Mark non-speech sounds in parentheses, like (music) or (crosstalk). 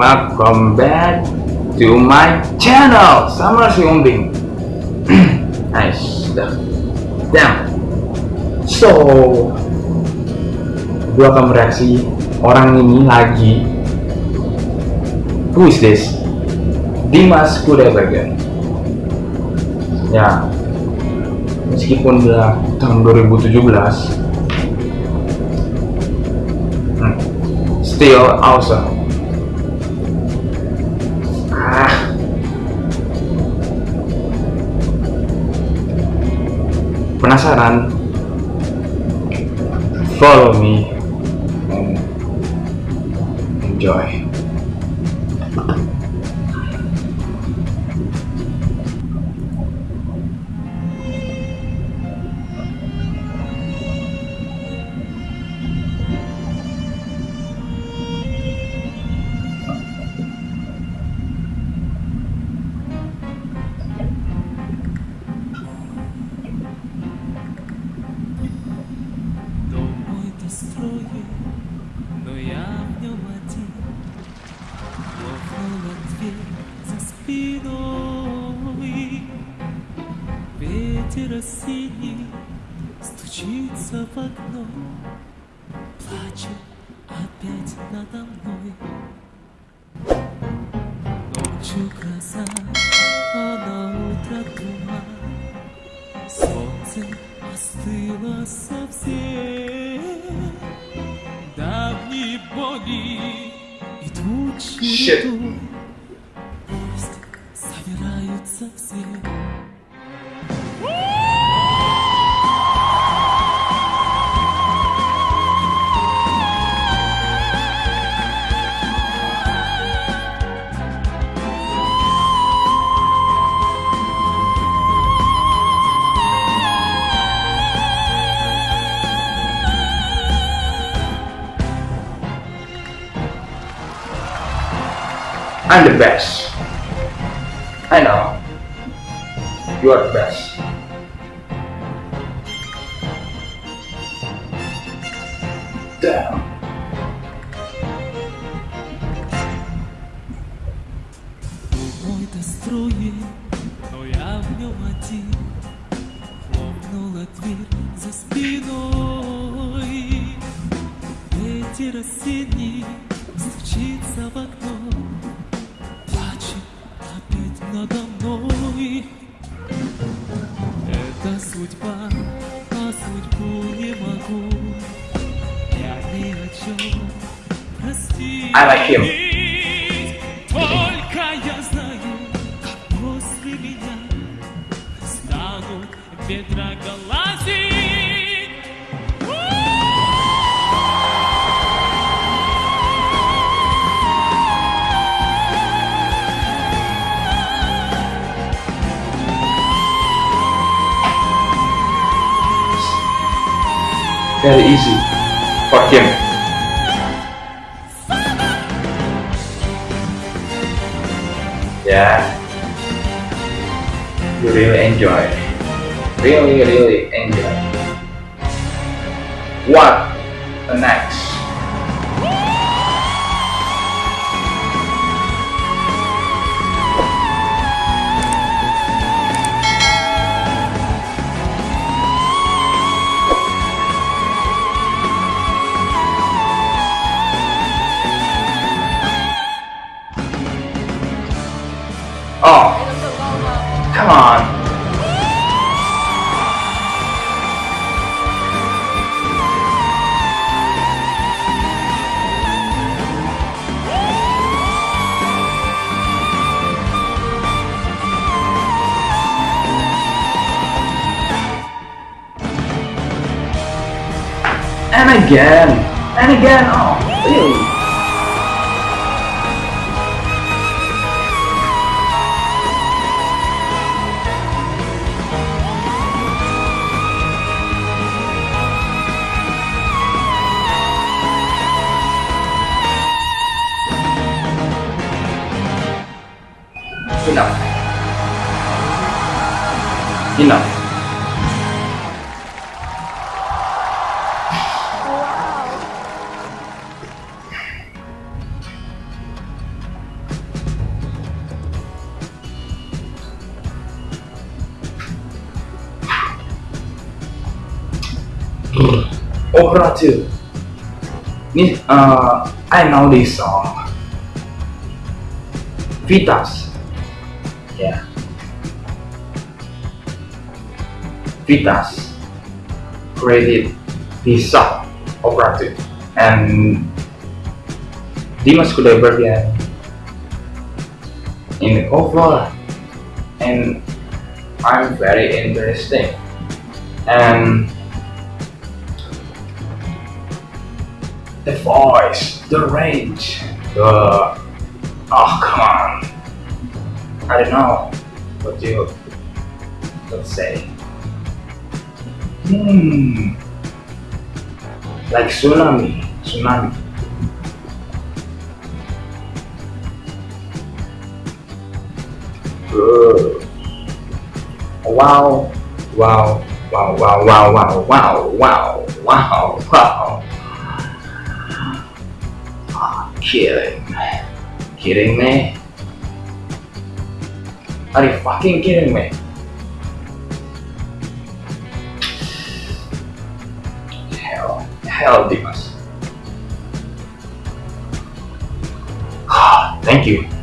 back to my channel Summer Si Umbing (clears throat) Nice Damn. So Gue akan mereaksi orang ini lagi. Who is this? Dimas Kudaibergen Ya. Meskipun udah tahun 2017 hmm, Still awesome Penasaran? Follow me and enjoy. Ветер осенний стучится в окно. Плачет опять надо мной. Ночью гроза, а на утро туман. Солнце остыло совсем Давние боли идут Shit. череду Пусть собираются все I'm the best. I know. You are the best. Damn. Мой достроен, но я в нем один Хлопнула дверь за спиной Ветер осенний Не могу. Я ни о чем him. Только я знаю, как после меня станут ветра Very easy for him. Yeah. You really enjoy. Really, really enjoy. What the next? Oh, come on. And again, and again. Oh, really? enough enough Opera 2. Uh, I know this song. Vitas yeah. Vitas. Created this song, Opera 2. And Dimas Kudaibergen in the cover and I'm very interesting. And the voice, the range, the oh come on I don't know what you would say hmm like tsunami tsunami Good. Wow, wow, wow, wow, wow, wow, wow, wow, wow, wow. Ah, kidding. Kidding me? Are you fucking kidding me? Hell, hell, Dimas. (sighs) Thank you.